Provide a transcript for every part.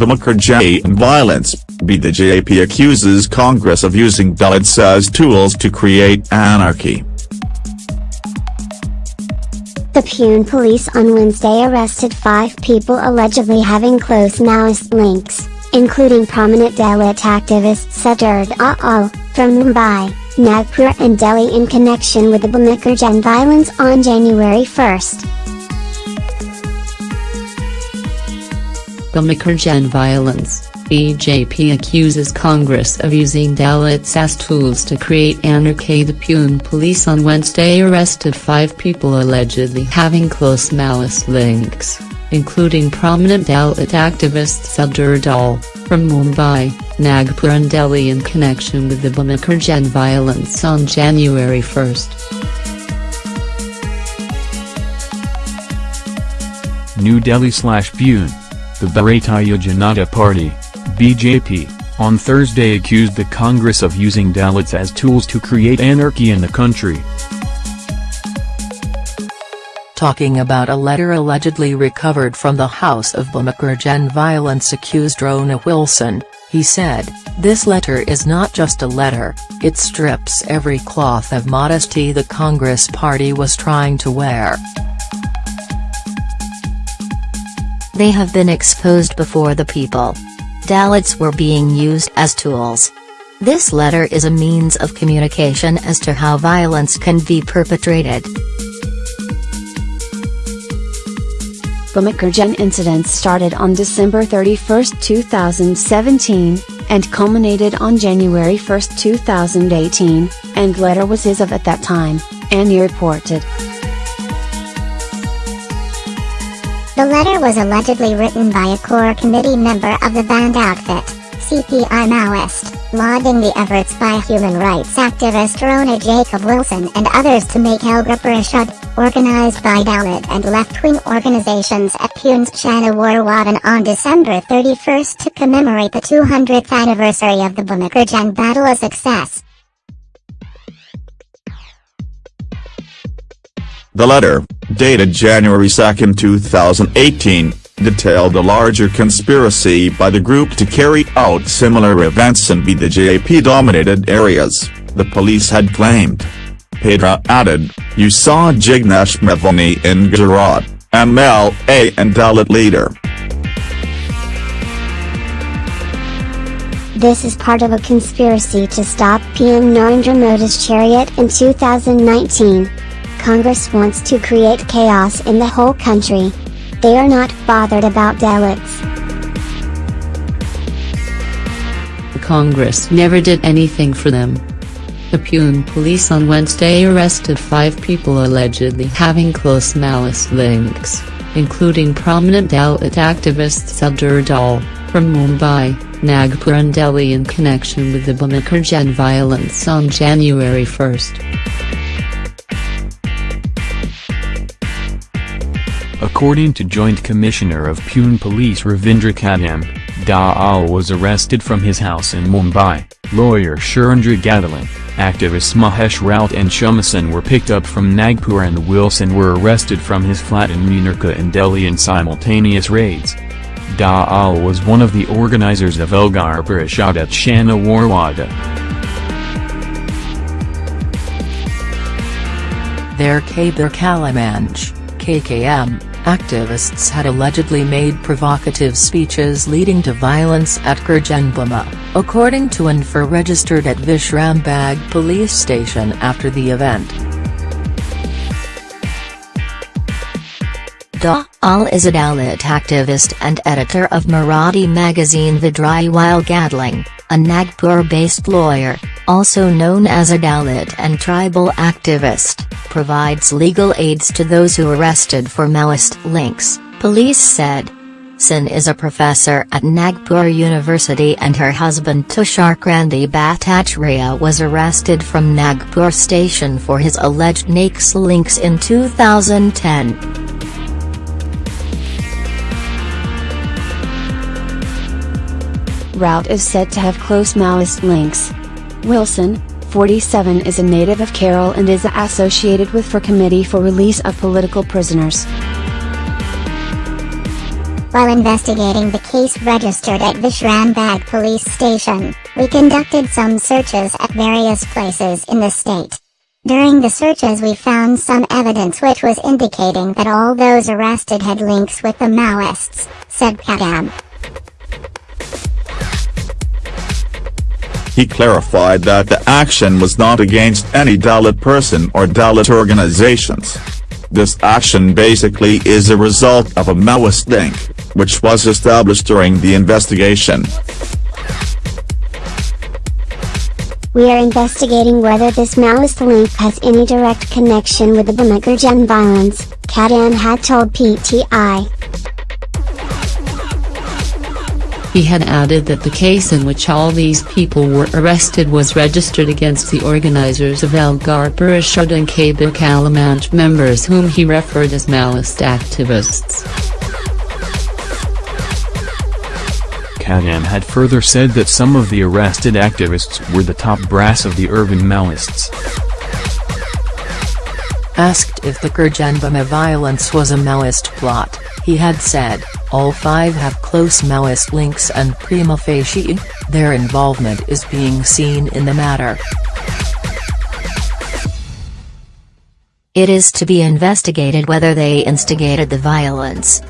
Bhima Koregaon violence, BJP accuses Congress of using Dalits as tools to create anarchy. The Pune police on Wednesday arrested five people allegedly having close Maoist links, including prominent Dalit activist Sudhir Dhawale from Mumbai, Nagpur and Delhi in connection with the Bhima Koregaon violence on January 1. Bhima Koregaon violence, BJP accuses Congress of using Dalits as tools to create anarchy. The Pune police on Wednesday arrested five people allegedly having close Maoist links, including prominent Dalit activist Sudhir Dhawale, from Mumbai, Nagpur and Delhi in connection with the Bhima Koregaon violence on January 1. New Delhi slash Pune the Bharatiya Janata Party, BJP, on Thursday accused the Congress of using Dalits as tools to create anarchy in the country. Talking about a letter allegedly recovered from the house of Bhima Koregaon violence accused Rona Wilson, he said, this letter is not just a letter, it strips every cloth of modesty the Congress party was trying to wear. They have been exposed before the people. Dalits were being used as tools. This letter is a means of communication as to how violence can be perpetrated. Bhima Koregaon incidents started on December 31, 2017, and culminated on January 1, 2018, and letter was his of at that time, Annie reported. The letter was allegedly written by a core committee member of the banned outfit, CPI Maoist, lauding the efforts by human rights activist Rona Jacob Wilson and others to make Elgar Parishad, organized by Dalit and left-wing organizations at Pune's Shaniwarwadan on December 31 to commemorate the 200th anniversary of the Bhima Koregaon battle a success. The letter, dated January 2, 2018, detailed a larger conspiracy by the group to carry out similar events in BJP-dominated areas, the police had claimed. Pedra added, you saw Jignesh Mevani in Gujarat, MLA and Dalit leader. This is part of a conspiracy to stop PM Narendra Modi's chariot in 2019. Congress wants to create chaos in the whole country. They are not bothered about Dalits. Congress never did anything for them. The Pune police on Wednesday arrested five people allegedly having close Maoist links, including prominent Dalit activist Sudhir Dhawale, from Mumbai, Nagpur and Delhi in connection with the Bhima Koregaon violence on January 1. According to Joint Commissioner of Pune Police Ravindra Kadam, Dhawale was arrested from his house in Mumbai, lawyer Surendra Gadling, activists Mahesh Raut and Shoma Sen were picked up from Nagpur and Wilson were arrested from his flat in Munirka in Delhi in simultaneous raids. Dhawale was one of the organizers of Elgar Parishad at Shaniwarwada. Their Kabir Kalamanch, KKM, activists had allegedly made provocative speeches leading to violence at Koregaon Bhima, according to info registered at Vishrambag police station after the event. Dhawale is a Dalit activist and editor of Marathi magazine Vidrohi Gadling, a Nagpur-based lawyer, also known as a Dalit and tribal activist, provides legal aids to those who arrested for Maoist links, police said. Sen is a professor at Nagpur University and her husband Tushar Kanti Bhattacharya was arrested from Nagpur station for his alleged Naxal links in 2010. Raut is said to have close Maoist links. Wilson, 47 is a native of Kerala and is associated with for Committee for Release of Political Prisoners. While investigating the case registered at Vishrambag police station, we conducted some searches at various places in the state. During the searches we found some evidence which was indicating that all those arrested had links with the Maoists, said Kadam. He clarified that the action was not against any Dalit person or Dalit organizations. This action basically is a result of a Maoist link, which was established during the investigation. We are investigating whether this Maoist link has any direct connection with the Bhima Koregaon violence, Kadam had told PTI. He had added that the case in which all these people were arrested was registered against the organizers of Elgar Parishad and Kabir Kalamanch members whom he referred as Maoist activists. Kadam had further said that some of the arrested activists were the top brass of the urban Maoists. Asked if the Koregaon Bhima violence was a Maoist plot, he had said, all five have close Maoist links and prima facie, their involvement is being seen in the matter. It is to be investigated whether they instigated the violence.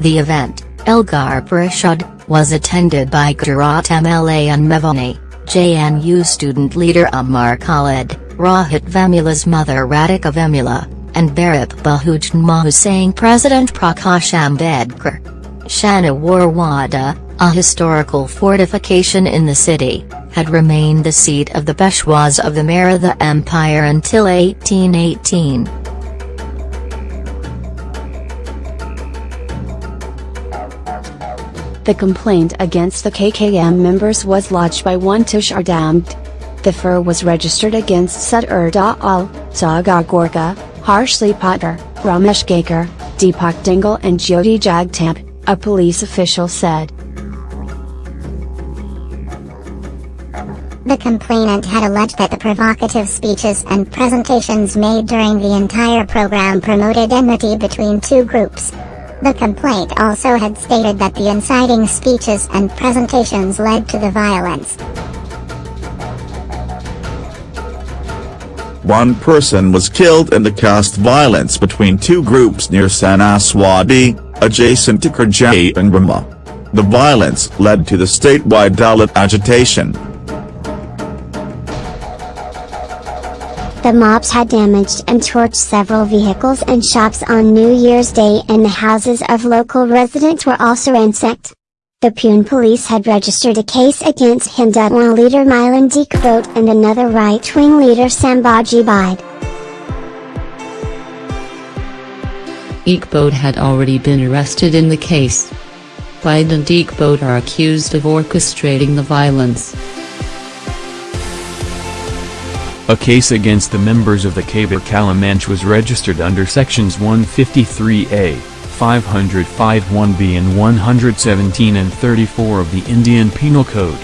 The event, Elgar Parishad, was attended by Gujarat MLA and Mevani, JNU student leader Umar Khalid, Rohit Vemula's mother Radhika Vemula, and Bharat Bahujan Mahasangh President Prakash Ambedkar. Shanawar a historical fortification in the city, had remained the seat of the Peshwas of the Maratha Empire until 1818. The complaint against the KKM members was lodged by one Tushar Damd. The FIR was registered against Sudhir Dhawale, Sagar Gorkhe, Harshali Potdar, Ramesh Gaichor, Deepak Dhengale and Jyoti Jagtap a police official said. The complainant had alleged that the provocative speeches and presentations made during the entire program promoted enmity between two groups. The complaint also had stated that the inciting speeches and presentations led to the violence. One person was killed in the caste violence between two groups near Sanaswadi, adjacent to Karjai and Brahma. The violence led to the statewide Dalit agitation. The mobs had damaged and torched several vehicles and shops on New Year's Day and the houses of local residents were also ransacked. The Pune police had registered a case against Hindutva leader Milind Ekbote and another right-wing leader Sambhaji Bhide. Ekbote had already been arrested in the case. Bhide and Ekbote are accused of orchestrating the violence. A case against the members of the Kabir Kalamanch was registered under sections 153A, 505 1B and 117 and 34 of the Indian Penal Code.